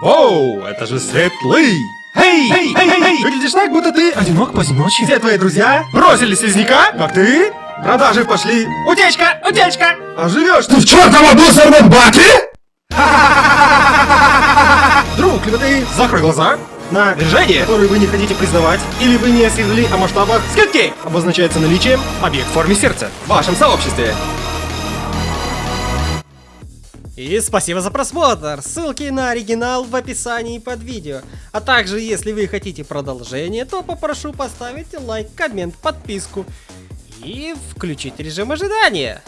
Воу, это же Светлый! Эй, эй, эй, эй, эй! Выглядишь так, будто ты одинок поздночи. Все твои друзья бросили слизняка, как ты. Продажи пошли. Утечка, утечка! А живешь ты в чертовом мусорном баке? Друг, либо ты закрой глаза на движение, которое вы не хотите признавать, или вы не осведомлены о масштабах скидки, обозначается наличием объект в форме сердца в вашем сообществе. И спасибо за просмотр! Ссылки на оригинал в описании под видео. А также, если вы хотите продолжение, то попрошу поставить лайк, коммент, подписку и включить режим ожидания.